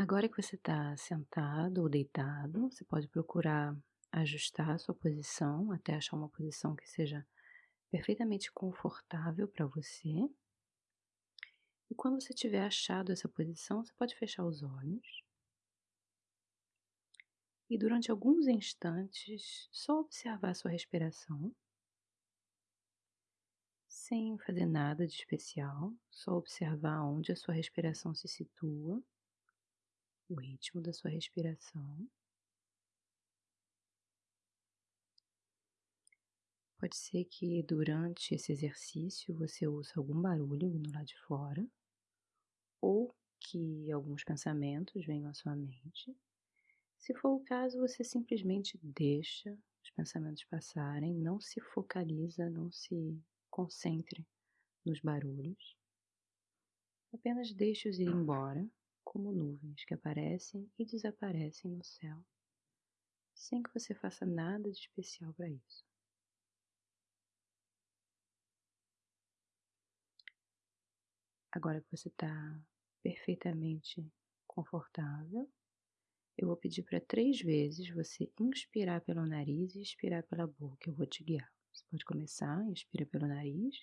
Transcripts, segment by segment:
Agora que você está sentado ou deitado, você pode procurar ajustar a sua posição até achar uma posição que seja perfeitamente confortável para você. E quando você tiver achado essa posição, você pode fechar os olhos. E durante alguns instantes, só observar a sua respiração, sem fazer nada de especial, só observar onde a sua respiração se situa o ritmo da sua respiração. Pode ser que durante esse exercício você ouça algum barulho vindo lá de fora, ou que alguns pensamentos venham à sua mente. Se for o caso, você simplesmente deixa os pensamentos passarem, não se focaliza, não se concentre nos barulhos. Apenas deixe-os ir embora como nuvens que aparecem e desaparecem no céu, sem que você faça nada de especial para isso. Agora que você está perfeitamente confortável, eu vou pedir para três vezes você inspirar pelo nariz e expirar pela boca. Eu vou te guiar. Você pode começar, inspira pelo nariz.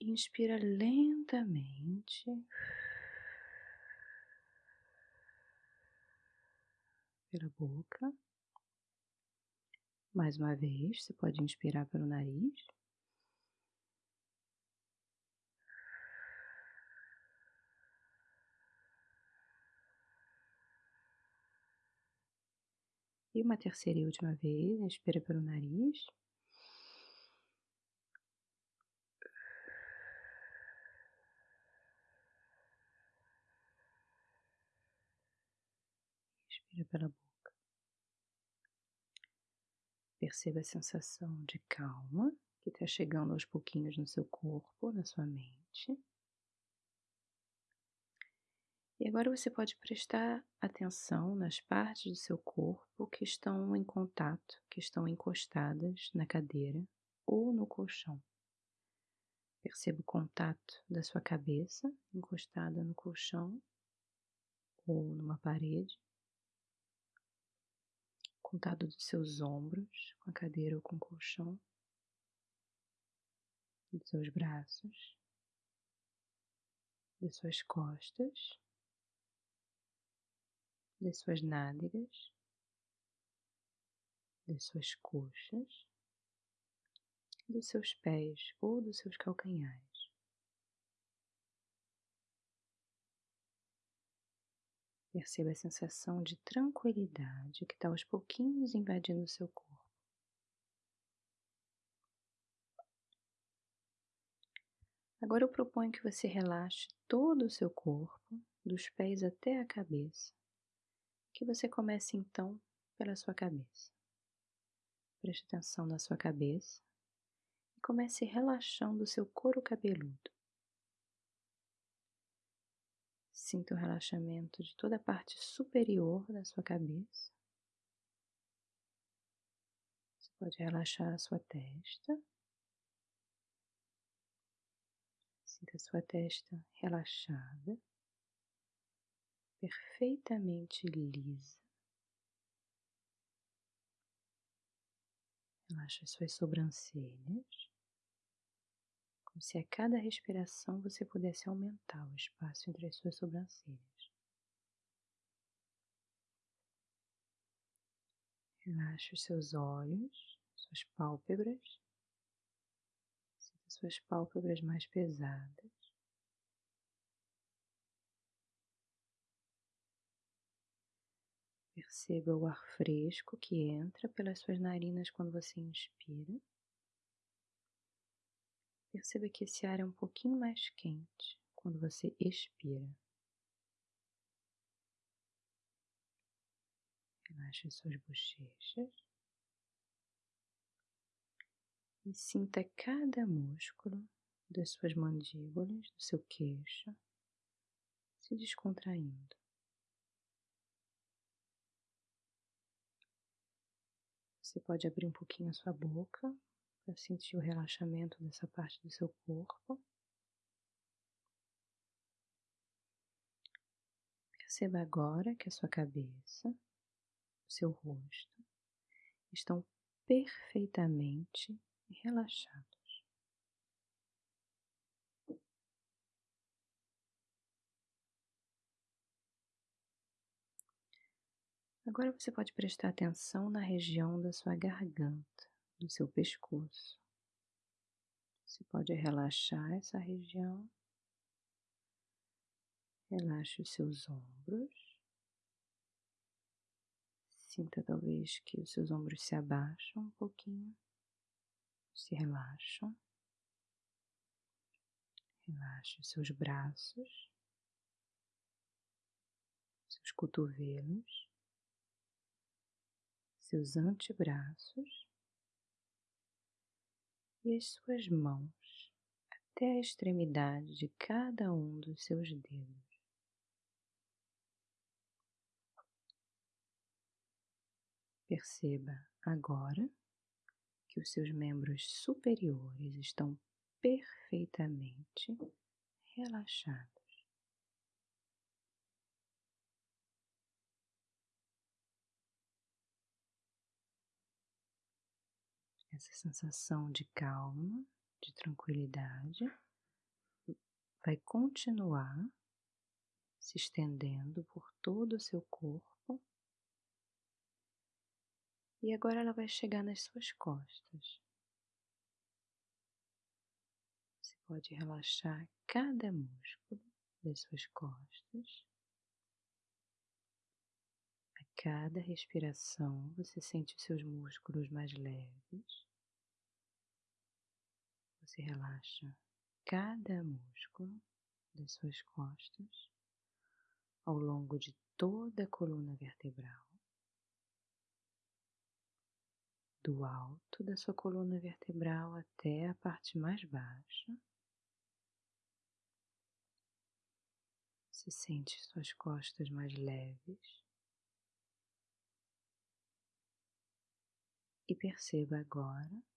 Inspira lentamente. Pela boca. Mais uma vez, você pode inspirar pelo nariz. E uma terceira e última vez, inspira pelo nariz. Expira pela boca. Perceba a sensação de calma que está chegando aos pouquinhos no seu corpo, na sua mente. E agora você pode prestar atenção nas partes do seu corpo que estão em contato, que estão encostadas na cadeira ou no colchão. Perceba o contato da sua cabeça encostada no colchão ou numa parede contato dos seus ombros, com a cadeira ou com o colchão, dos seus braços, das suas costas, das suas nádegas, das suas coxas, dos seus pés ou dos seus calcanhares. Perceba a sensação de tranquilidade que está aos pouquinhos invadindo o seu corpo. Agora eu proponho que você relaxe todo o seu corpo, dos pés até a cabeça. Que você comece então pela sua cabeça. Preste atenção na sua cabeça e comece relaxando o seu couro cabeludo. Sinta o relaxamento de toda a parte superior da sua cabeça. Você pode relaxar a sua testa. Sinta a sua testa relaxada, perfeitamente lisa. Relaxa as suas sobrancelhas como se a cada respiração você pudesse aumentar o espaço entre as suas sobrancelhas. Relaxe os seus olhos, suas pálpebras. Sinta suas pálpebras mais pesadas. Perceba o ar fresco que entra pelas suas narinas quando você inspira. Perceba que esse ar é um pouquinho mais quente quando você expira. Relaxe suas bochechas e sinta cada músculo das suas mandíbulas, do seu queixo, se descontraindo. Você pode abrir um pouquinho a sua boca para sentir o relaxamento dessa parte do seu corpo. Perceba agora que a sua cabeça, o seu rosto estão perfeitamente relaxados. Agora você pode prestar atenção na região da sua garganta, do seu pescoço. Você pode relaxar essa região. Relaxe os seus ombros. Sinta talvez que os seus ombros se abaixam um pouquinho, se relaxam. Relaxe os seus braços, seus cotovelos, seus antebraços e as suas mãos até a extremidade de cada um dos seus dedos. Perceba agora que os seus membros superiores estão perfeitamente relaxados. Sensação de calma, de tranquilidade, vai continuar se estendendo por todo o seu corpo e agora ela vai chegar nas suas costas. Você pode relaxar cada músculo das suas costas. A cada respiração você sente os seus músculos mais leves. Você relaxa cada músculo das suas costas ao longo de toda a coluna vertebral. do alto da sua coluna vertebral até a parte mais baixa. Você sente suas costas mais leves. E perceba agora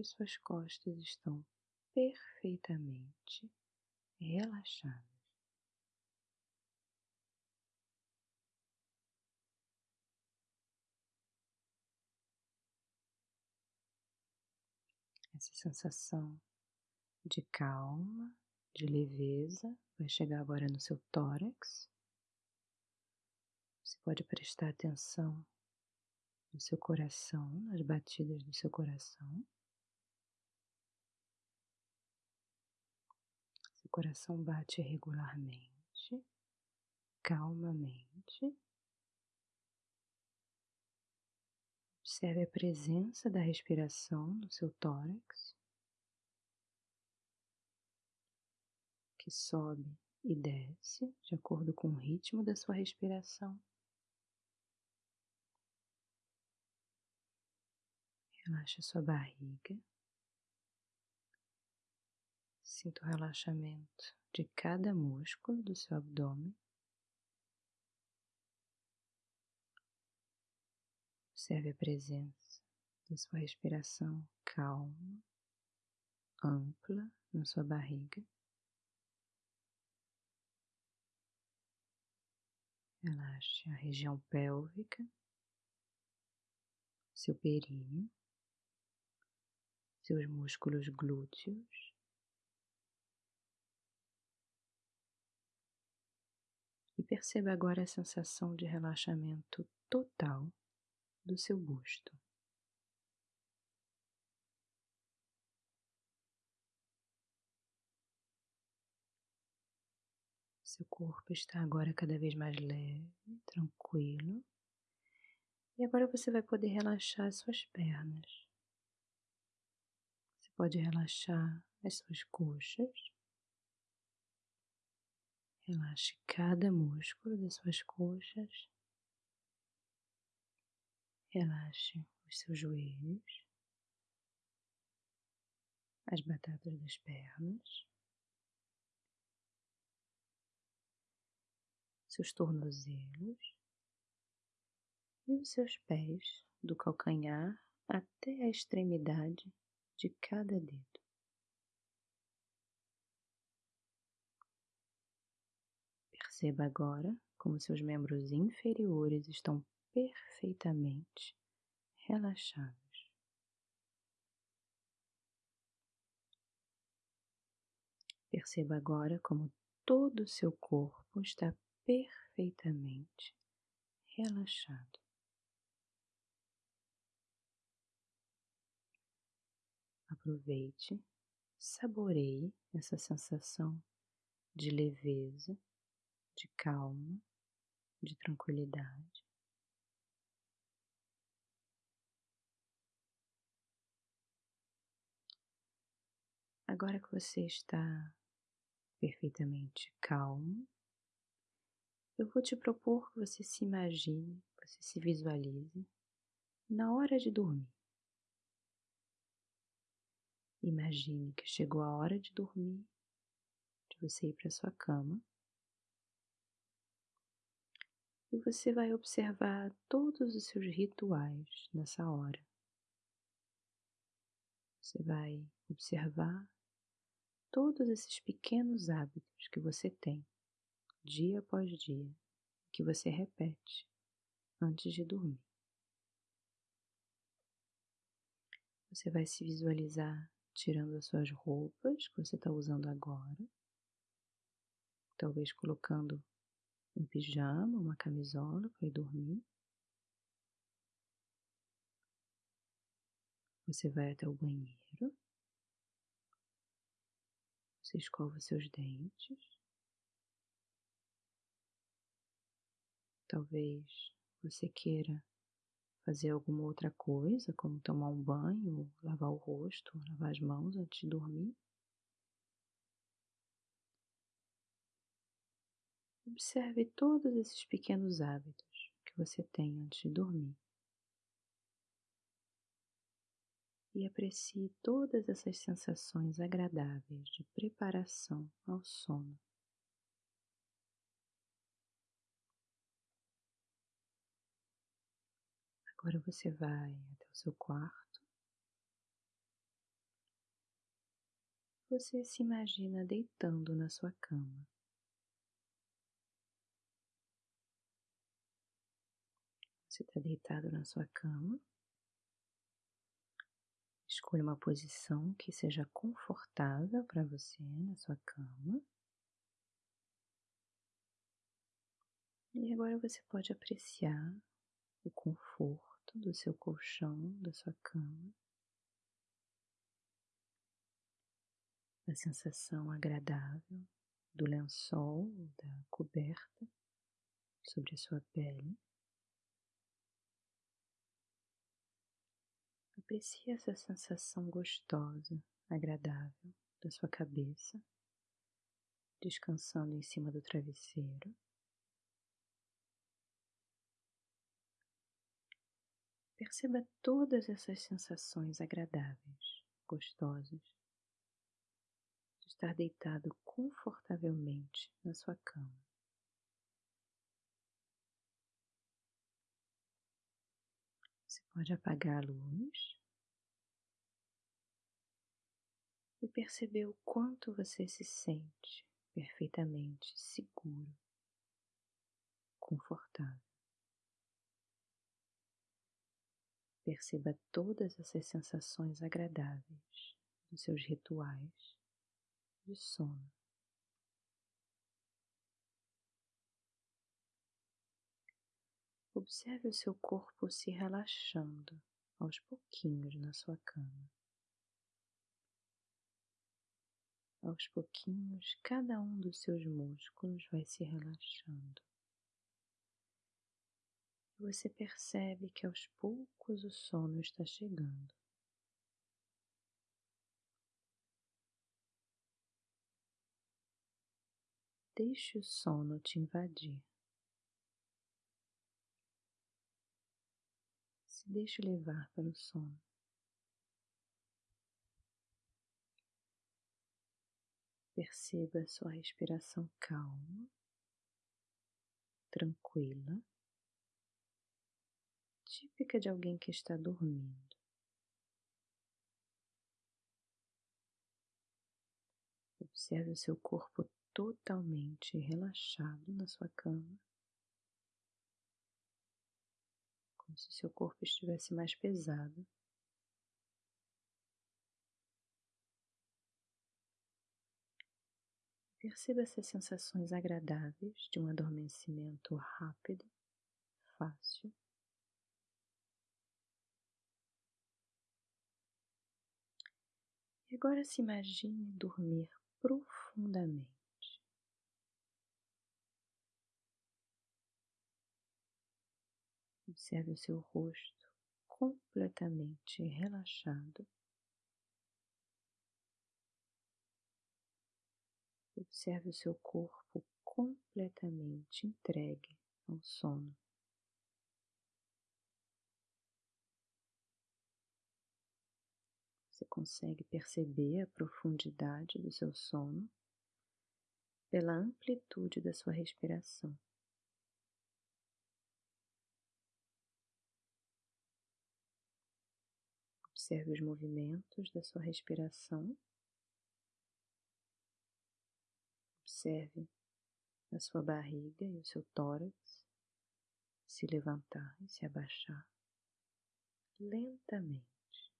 que suas costas estão perfeitamente relaxadas. Essa sensação de calma, de leveza vai chegar agora no seu tórax. Você pode prestar atenção no seu coração, nas batidas do seu coração. Coração bate regularmente, calmamente. Observe a presença da respiração no seu tórax, que sobe e desce de acordo com o ritmo da sua respiração. Relaxa sua barriga. Sinta o relaxamento de cada músculo do seu abdômen. Observe a presença da sua respiração calma, ampla na sua barriga. Relaxe a região pélvica, seu períneo, seus músculos glúteos. Perceba agora a sensação de relaxamento total do seu busto. Seu corpo está agora cada vez mais leve, tranquilo. E agora você vai poder relaxar as suas pernas. Você pode relaxar as suas coxas. Relaxe cada músculo das suas coxas. Relaxe os seus joelhos, as batatas das pernas, seus tornozelos e os seus pés, do calcanhar até a extremidade de cada dedo. Perceba agora como seus membros inferiores estão perfeitamente relaxados. Perceba agora como todo o seu corpo está perfeitamente relaxado. Aproveite, saboreie essa sensação de leveza, de calma, de tranquilidade. Agora que você está perfeitamente calmo, eu vou te propor que você se imagine, você se visualize na hora de dormir. Imagine que chegou a hora de dormir, de você ir para sua cama. E você vai observar todos os seus rituais nessa hora. Você vai observar todos esses pequenos hábitos que você tem dia após dia, que você repete antes de dormir. Você vai se visualizar tirando as suas roupas que você está usando agora, talvez colocando um pijama, uma camisola para ir dormir. Você vai até o banheiro, você escova seus dentes. Talvez você queira fazer alguma outra coisa, como tomar um banho, lavar o rosto, lavar as mãos antes de dormir. Observe todos esses pequenos hábitos que você tem antes de dormir. E aprecie todas essas sensações agradáveis de preparação ao sono. Agora você vai até o seu quarto. Você se imagina deitando na sua cama. Você está deitado na sua cama. Escolha uma posição que seja confortável para você na sua cama. E agora você pode apreciar o conforto do seu colchão, da sua cama, a sensação agradável do lençol, da coberta sobre a sua pele. Aprecie essa sensação gostosa, agradável da sua cabeça, descansando em cima do travesseiro. Perceba todas essas sensações agradáveis, gostosas, de estar deitado confortavelmente na sua cama. Você pode apagar a luz e perceber o quanto você se sente perfeitamente seguro, confortável. Perceba todas essas sensações agradáveis dos seus rituais de sono. Observe o seu corpo se relaxando aos pouquinhos na sua cama. Aos pouquinhos, cada um dos seus músculos vai se relaxando você percebe que aos poucos o sono está chegando. Deixe o sono te invadir. Se deixe levar para o sono. Perceba a sua respiração calma, tranquila, típica de alguém que está dormindo. Observe o seu corpo totalmente relaxado na sua cama, como se seu corpo estivesse mais pesado. Perceba essas sensações agradáveis de um adormecimento rápido, fácil. E agora se imagine dormir profundamente. Observe o seu rosto completamente relaxado. Observe o seu corpo completamente entregue ao sono. Você consegue perceber a profundidade do seu sono pela amplitude da sua respiração. Observe os movimentos da sua respiração. Observe a sua barriga e o seu tórax se levantar e se abaixar lentamente,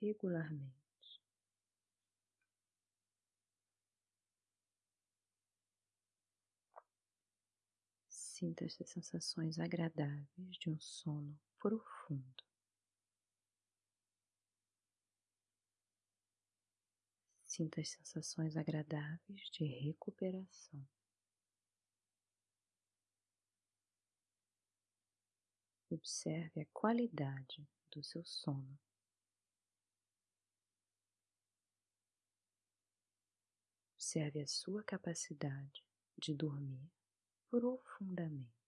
regularmente. Sinta essas sensações agradáveis de um sono profundo. Sinta as sensações agradáveis de recuperação. Observe a qualidade do seu sono. Observe a sua capacidade de dormir profundamente.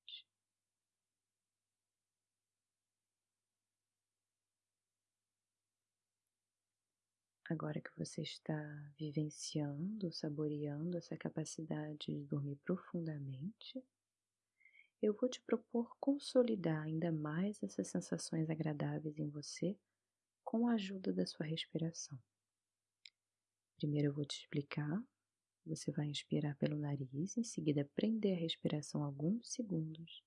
Agora que você está vivenciando, saboreando essa capacidade de dormir profundamente, eu vou te propor consolidar ainda mais essas sensações agradáveis em você com a ajuda da sua respiração. Primeiro eu vou te explicar. Você vai inspirar pelo nariz, em seguida prender a respiração alguns segundos,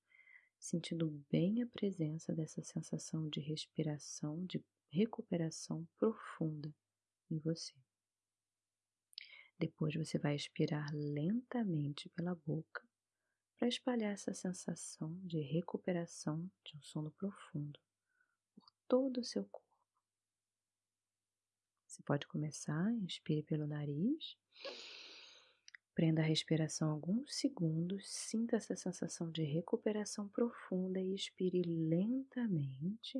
sentindo bem a presença dessa sensação de respiração, de recuperação profunda em você. Depois você vai expirar lentamente pela boca para espalhar essa sensação de recuperação de um sono profundo por todo o seu corpo. Você pode começar, inspire pelo nariz, prenda a respiração alguns segundos, sinta essa sensação de recuperação profunda e expire lentamente.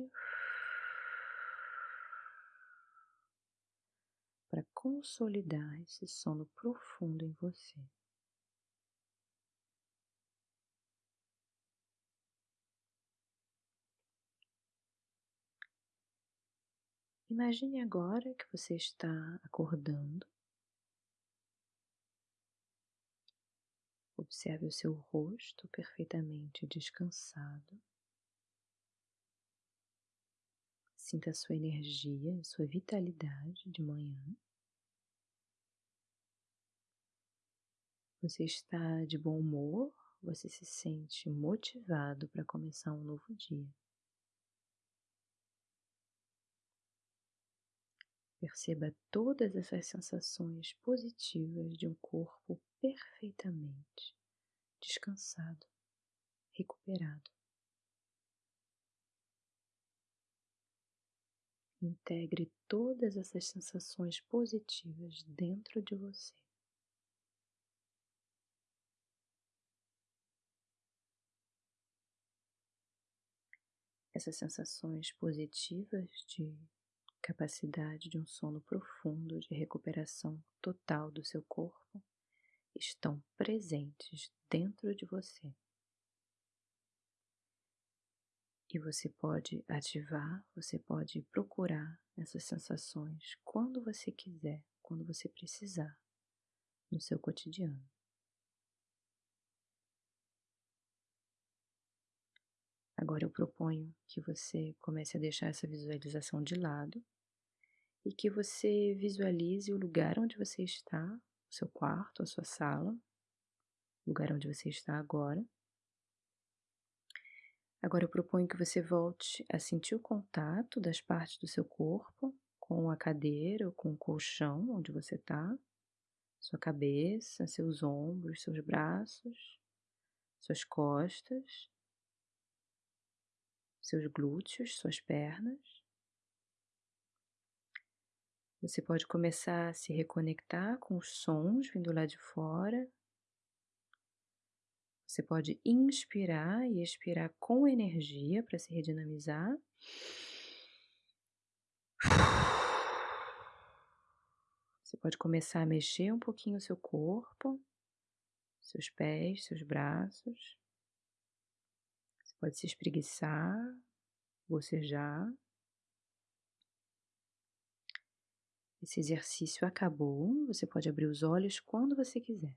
Para consolidar esse sono profundo em você. Imagine agora que você está acordando. Observe o seu rosto perfeitamente descansado. Sinta a sua energia, a sua vitalidade de manhã. Você está de bom humor, você se sente motivado para começar um novo dia. Perceba todas essas sensações positivas de um corpo perfeitamente descansado, recuperado. Integre todas essas sensações positivas dentro de você. Essas sensações positivas de capacidade de um sono profundo, de recuperação total do seu corpo, estão presentes dentro de você. E você pode ativar, você pode procurar essas sensações quando você quiser, quando você precisar, no seu cotidiano. Agora eu proponho que você comece a deixar essa visualização de lado e que você visualize o lugar onde você está, o seu quarto, a sua sala, o lugar onde você está agora Agora eu proponho que você volte a sentir o contato das partes do seu corpo com a cadeira ou com o colchão onde você está, sua cabeça, seus ombros, seus braços, suas costas, seus glúteos, suas pernas. Você pode começar a se reconectar com os sons vindo lá de fora. Você pode inspirar e expirar com energia para se redinamizar. Você pode começar a mexer um pouquinho o seu corpo, seus pés, seus braços. Você pode se espreguiçar, bocejar. Esse exercício acabou, você pode abrir os olhos quando você quiser.